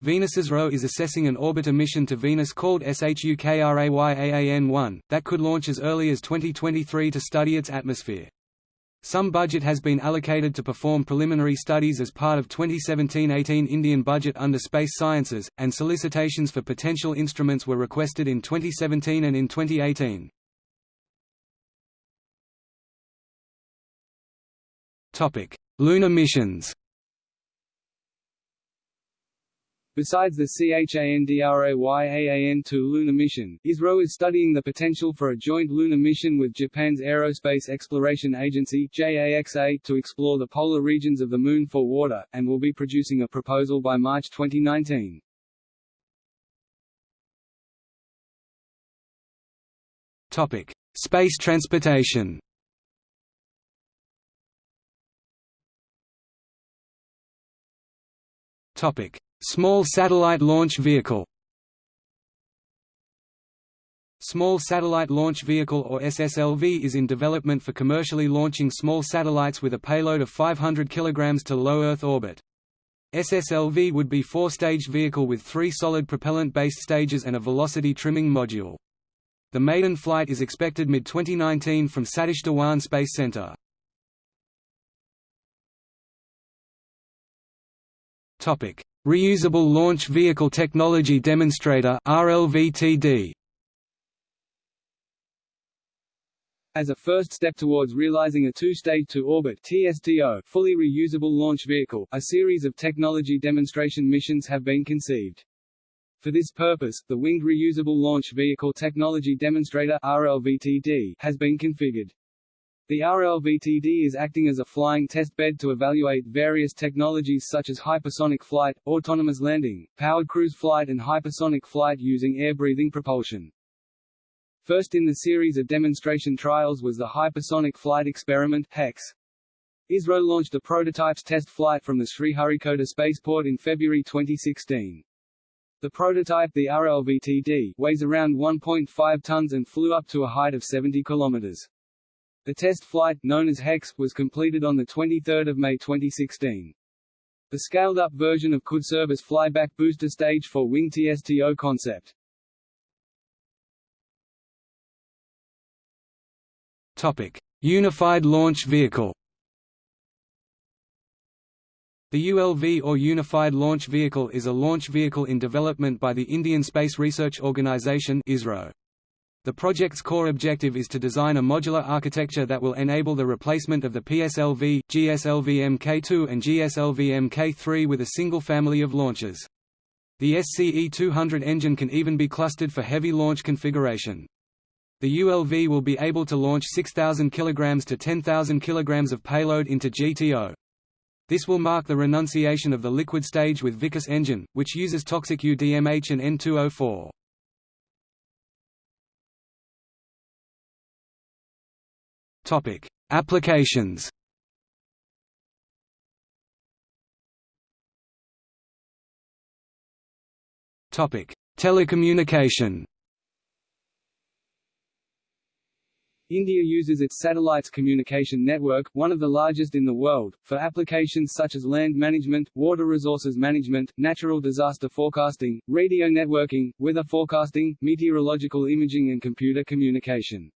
Venus's ISRO is assessing an orbiter mission to Venus called SHUKRAYAAN-1, that could launch as early as 2023 to study its atmosphere. Some budget has been allocated to perform preliminary studies as part of 2017–18 Indian budget under Space Sciences, and solicitations for potential instruments were requested in 2017 and in 2018. Lunar missions Besides the CHANDRAYAAN-2 lunar mission, ISRO is studying the potential for a joint lunar mission with Japan's Aerospace Exploration Agency JAXA to explore the polar regions of the Moon for water, and will be producing a proposal by March 2019. Topic. Space transportation Topic: Small Satellite Launch Vehicle Small Satellite Launch Vehicle or SSLV is in development for commercially launching small satellites with a payload of 500 kg to low Earth orbit. SSLV would be four-stage vehicle with three solid propellant-based stages and a velocity trimming module. The maiden flight is expected mid-2019 from Satish Dhawan Space Center. Topic: Reusable Launch Vehicle Technology Demonstrator (RLVTD). As a first step towards realizing a two-stage to-orbit (TSTO) fully reusable launch vehicle, a series of technology demonstration missions have been conceived. For this purpose, the Winged Reusable Launch Vehicle Technology Demonstrator (RLVTD) has been configured. The RLVTD is acting as a flying test bed to evaluate various technologies such as hypersonic flight, autonomous landing, powered cruise flight and hypersonic flight using air-breathing propulsion. First in the series of demonstration trials was the Hypersonic Flight Experiment HEX. ISRO launched a prototype's test flight from the Sriharikota spaceport in February 2016. The prototype, the RLVTD, weighs around 1.5 tons and flew up to a height of 70 kilometers. The test flight, known as HEX, was completed on 23 May 2016. The scaled-up version of could serve as flyback booster stage for Wing TSTO concept. Topic: Unified Launch Vehicle. The ULV or Unified Launch Vehicle is a launch vehicle in development by the Indian Space Research Organisation (ISRO). The project's core objective is to design a modular architecture that will enable the replacement of the PSLV, GSLV Mk2 and GSLV Mk3 with a single family of launchers. The SCE-200 engine can even be clustered for heavy launch configuration. The ULV will be able to launch 6,000 kg to 10,000 kg of payload into GTO. This will mark the renunciation of the liquid stage with Vikas engine, which uses toxic UDMH and N2O4. Topic: Applications. Topic: Telecommunication. India uses its satellites communication network, one of the largest in the world, for applications such as land management, water resources management, natural disaster forecasting, radio networking, weather forecasting, meteorological imaging and computer communication.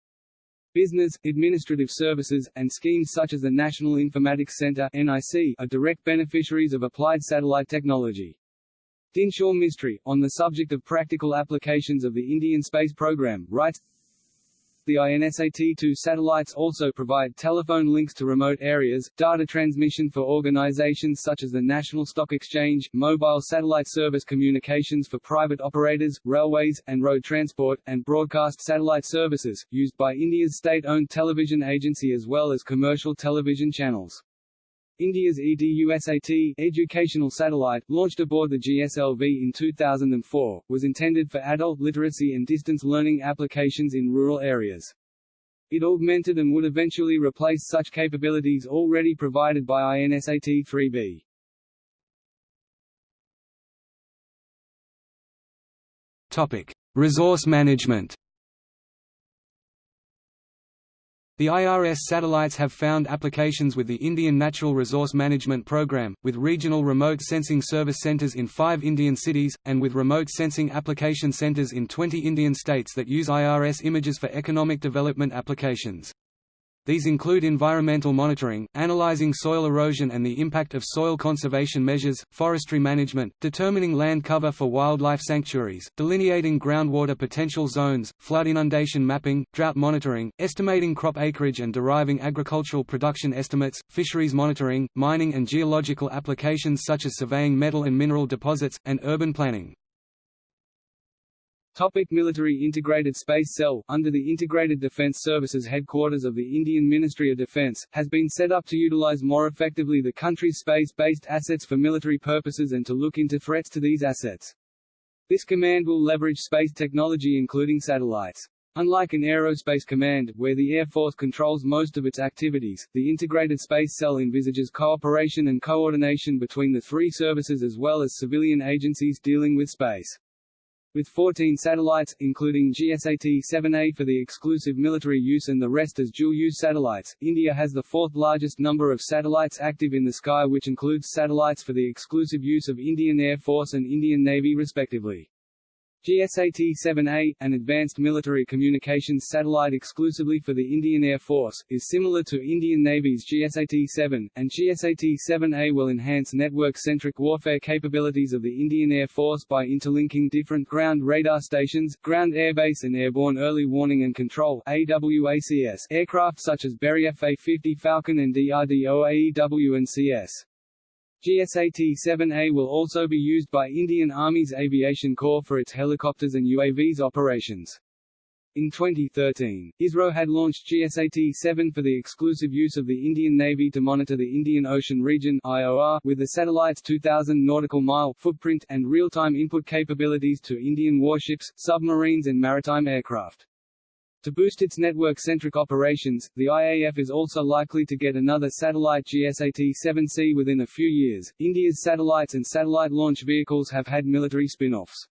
Business, administrative services, and schemes such as the National Informatics Centre (NIC) are direct beneficiaries of applied satellite technology. Dinshaw Mistry, on the subject of practical applications of the Indian space program, writes the INSAT-2 satellites also provide telephone links to remote areas, data transmission for organizations such as the National Stock Exchange, mobile satellite service communications for private operators, railways, and road transport, and broadcast satellite services, used by India's state-owned television agency as well as commercial television channels. India's EDUSAT educational satellite, launched aboard the GSLV in 2004, was intended for adult literacy and distance learning applications in rural areas. It augmented and would eventually replace such capabilities already provided by INSAT-3B. Topic: Resource management. The IRS satellites have found applications with the Indian Natural Resource Management Program, with regional remote sensing service centers in five Indian cities, and with remote sensing application centers in 20 Indian states that use IRS images for economic development applications. These include environmental monitoring, analyzing soil erosion and the impact of soil conservation measures, forestry management, determining land cover for wildlife sanctuaries, delineating groundwater potential zones, flood inundation mapping, drought monitoring, estimating crop acreage and deriving agricultural production estimates, fisheries monitoring, mining and geological applications such as surveying metal and mineral deposits, and urban planning. Topic Military Integrated Space Cell, under the Integrated Defence Services headquarters of the Indian Ministry of Defence, has been set up to utilise more effectively the country's space-based assets for military purposes and to look into threats to these assets. This command will leverage space technology including satellites. Unlike an aerospace command, where the Air Force controls most of its activities, the Integrated Space Cell envisages cooperation and coordination between the three services as well as civilian agencies dealing with space. With 14 satellites, including GSAT-7A for the exclusive military use and the rest as dual-use satellites, India has the fourth largest number of satellites active in the sky which includes satellites for the exclusive use of Indian Air Force and Indian Navy respectively. GSAT-7A, an advanced military communications satellite exclusively for the Indian Air Force, is similar to Indian Navy's GSAT-7, and GSAT-7A will enhance network-centric warfare capabilities of the Indian Air Force by interlinking different ground radar stations, ground airbase and airborne early warning and control aircraft such as Berry F-A-50 Phalcon and DRDO AEW and CS. GSAT-7A will also be used by Indian Army's Aviation Corps for its helicopters and UAVs operations. In 2013, ISRO had launched GSAT-7 for the exclusive use of the Indian Navy to monitor the Indian Ocean region IOR, with the satellite's 2,000 nautical mile footprint, and real-time input capabilities to Indian warships, submarines and maritime aircraft. To boost its network-centric operations, the IAF is also likely to get another satellite GSAT-7C within a few years. India's satellites and satellite launch vehicles have had military spin-offs.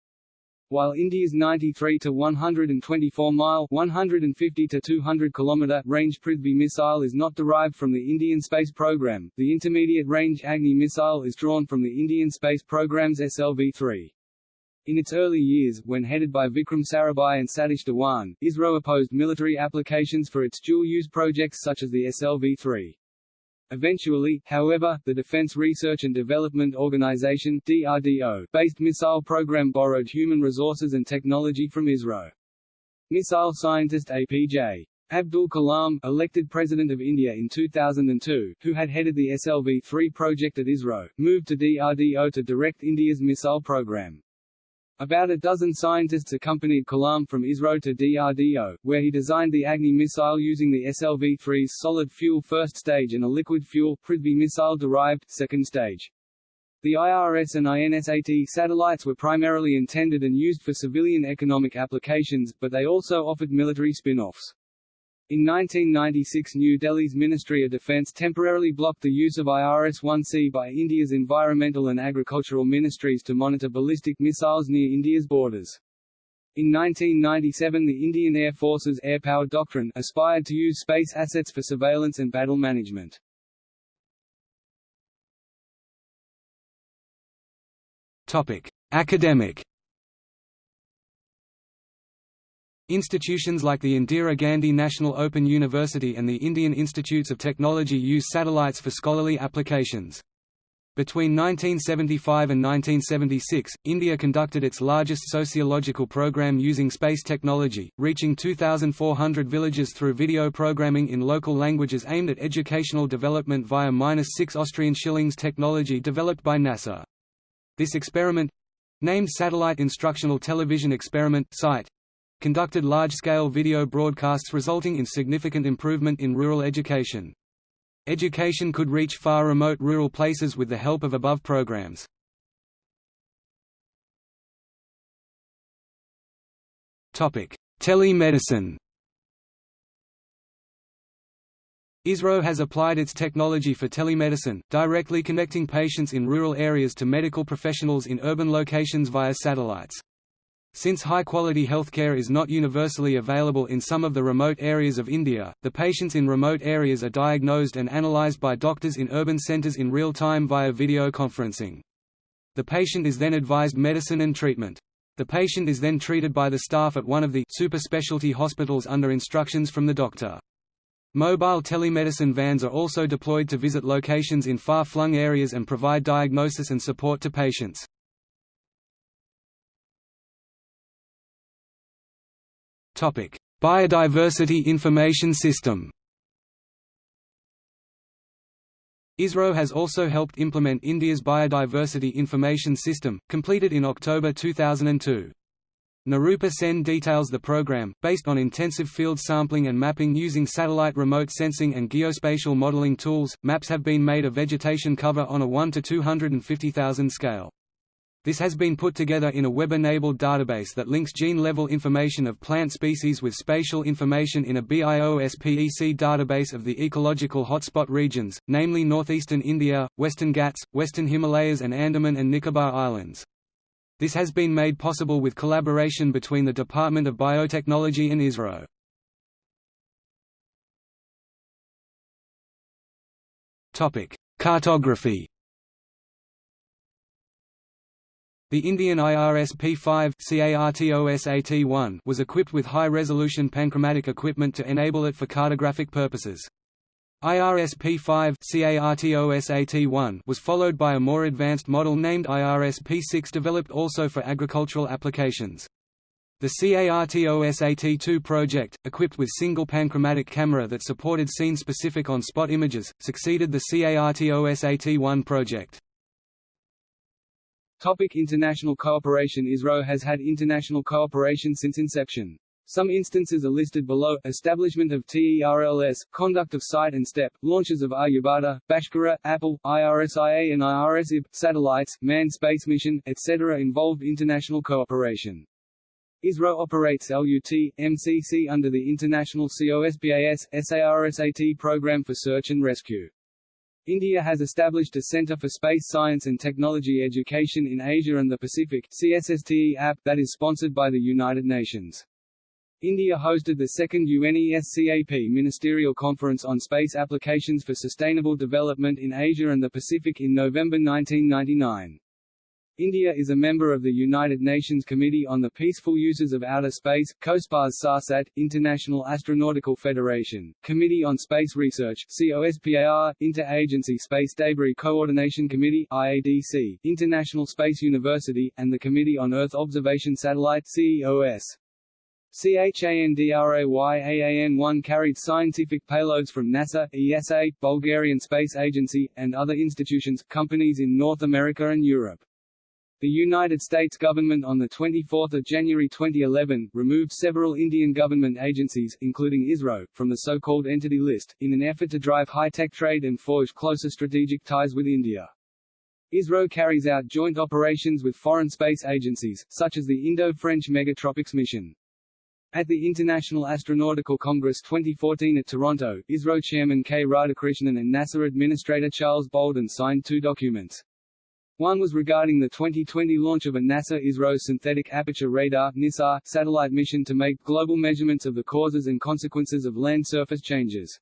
While India's 93 to 124 mile 150 to 200 km range Prithvi missile is not derived from the Indian space program, the intermediate range Agni missile is drawn from the Indian space program's SLV-3. In its early years, when headed by Vikram Sarabhai and Satish Dhawan, ISRO opposed military applications for its dual-use projects such as the SLV-3. Eventually, however, the Defense Research and Development Organization DRDO based missile program borrowed human resources and technology from ISRO. Missile scientist APJ Abdul Kalam, elected President of India in 2002, who had headed the SLV-3 project at ISRO, moved to DRDO to direct India's missile program. About a dozen scientists accompanied Kalam from ISRO to DRDO, where he designed the Agni missile using the SLV-3's solid fuel first stage and a liquid fuel Prithvi missile-derived second stage. The IRS and INSAT satellites were primarily intended and used for civilian economic applications, but they also offered military spin-offs. In 1996 New Delhi's Ministry of Defence temporarily blocked the use of IRS-1C by India's environmental and agricultural ministries to monitor ballistic missiles near India's borders. In 1997 the Indian Air Force's Air Power Doctrine aspired to use space assets for surveillance and battle management. Topic: Academic Institutions like the Indira Gandhi National Open University and the Indian Institutes of Technology use satellites for scholarly applications. Between 1975 and 1976, India conducted its largest sociological program using space technology, reaching 2,400 villages through video programming in local languages aimed at educational development via -6 Austrian shillings technology developed by NASA. This experiment—named Satellite Instructional Television Experiment SITE, conducted large-scale video broadcasts resulting in significant improvement in rural education. Education could reach far remote rural places with the help of above programs. Telemedicine ISRO has applied its technology for telemedicine, directly connecting patients in rural areas to medical professionals in urban locations via satellites. Since high-quality healthcare is not universally available in some of the remote areas of India, the patients in remote areas are diagnosed and analyzed by doctors in urban centers in real time via video conferencing. The patient is then advised medicine and treatment. The patient is then treated by the staff at one of the super specialty hospitals under instructions from the doctor. Mobile telemedicine vans are also deployed to visit locations in far-flung areas and provide diagnosis and support to patients. Biodiversity Information System ISRO has also helped implement India's Biodiversity Information System, completed in October 2002. Nirupa Sen details the program, based on intensive field sampling and mapping using satellite remote sensing and geospatial modeling tools. Maps have been made of vegetation cover on a 1 to 250,000 scale. This has been put together in a web-enabled database that links gene-level information of plant species with spatial information in a BIOSPEC database of the ecological hotspot regions, namely northeastern India, western Ghats, western Himalayas and Andaman and Nicobar Islands. This has been made possible with collaboration between the Department of Biotechnology and ISRO. Cartography The Indian IRS P5 CARTOSAT-1 was equipped with high-resolution panchromatic equipment to enable it for cartographic purposes. IRS P5 CARTOSAT-1 was followed by a more advanced model named IRS P6 developed also for agricultural applications. The CARTOSAT-2 project, equipped with single panchromatic camera that supported scene-specific on-spot images, succeeded the CARTOSAT-1 project. Topic international cooperation ISRO has had international cooperation since inception. Some instances are listed below, establishment of TERLS, conduct of site and step, launches of Aryabhata, Bhaskara, Apple, IRSIA and IRSIB, satellites, manned space mission, etc. involved international cooperation. ISRO operates LUT, MCC under the International COSPAS, SARSAT program for search and rescue. India has established a Centre for Space Science and Technology Education in Asia and the Pacific CSSTE app that is sponsored by the United Nations. India hosted the second UNESCAP Ministerial Conference on Space Applications for Sustainable Development in Asia and the Pacific in November 1999. India is a member of the United Nations Committee on the Peaceful Uses of Outer Space, COSPAS SARSAT, International Astronautical Federation, Committee on Space Research COSPAR, Inter-Agency Space Debris Coordination Committee IADC, International Space University, and the Committee on Earth Observation Satellite CEOS. CHANDRAYAAN-1 carried scientific payloads from NASA, ESA, Bulgarian Space Agency, and other institutions, companies in North America and Europe. The United States government on 24 January 2011, removed several Indian government agencies, including ISRO, from the so-called Entity List, in an effort to drive high-tech trade and forge closer strategic ties with India. ISRO carries out joint operations with foreign space agencies, such as the Indo-French Megha-Tropiques mission. At the International Astronautical Congress 2014 at Toronto, ISRO chairman K. Radhakrishnan and NASA administrator Charles Bolden signed two documents. One was regarding the 2020 launch of a NASA-ISRO Synthetic Aperture Radar satellite mission to make global measurements of the causes and consequences of land surface changes.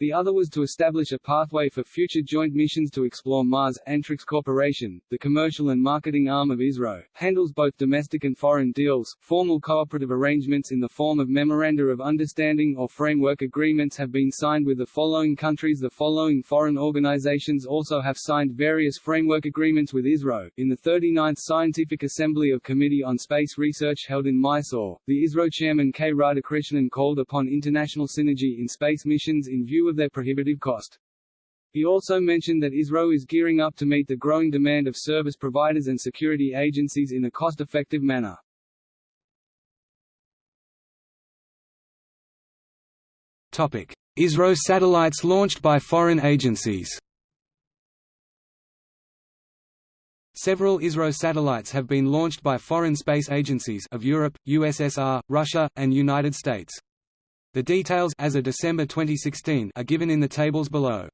The other was to establish a pathway for future joint missions to explore Mars. Antrix Corporation, the commercial and marketing arm of ISRO, handles both domestic and foreign deals. Formal cooperative arrangements in the form of Memoranda of Understanding or Framework Agreements have been signed with the following countries. The following foreign organizations also have signed various framework agreements with ISRO. In the 39th Scientific Assembly of Committee on Space Research held in Mysore, the ISRO chairman K. Radhakrishnan called upon international synergy in space missions in view of their prohibitive cost. He also mentioned that ISRO is gearing up to meet the growing demand of service providers and security agencies in a cost-effective manner. Topic: ISRO satellites launched by foreign agencies. Several ISRO satellites have been launched by foreign space agencies of Europe, USSR, Russia, and United States. The details as of December 2016 are given in the tables below.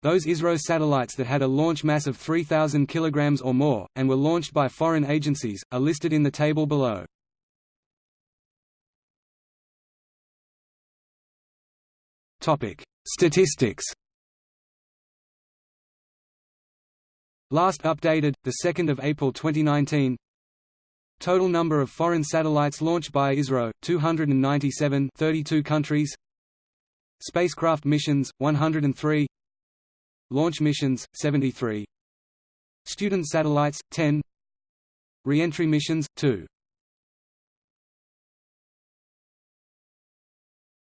Those ISRO satellites that had a launch mass of 3,000 kg or more, and were launched by foreign agencies, are listed in the table below. Statistics Last updated, 2 April 2019 Total number of foreign satellites launched by ISRO, 297 32 countries. Spacecraft missions, 103 Launch missions, 73 Student satellites, 10 Re-entry missions, 2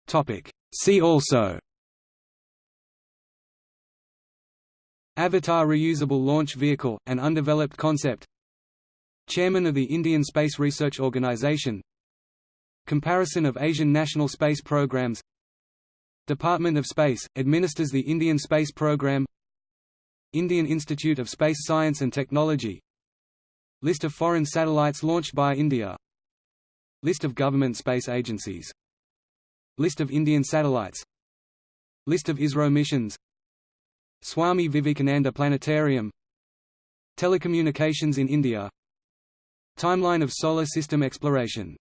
Topic. See also. Avatar reusable launch vehicle, an undeveloped concept Chairman of the Indian Space Research Organisation Comparison of Asian national space programs. Department of Space, administers the Indian Space Program. Indian Institute of Space Science and Technology. List of foreign satellites launched by India. List of government space agencies. List of Indian satellites. List of ISRO missions. Swami Vivekananda Planetarium. Telecommunications in India Timeline of Solar System exploration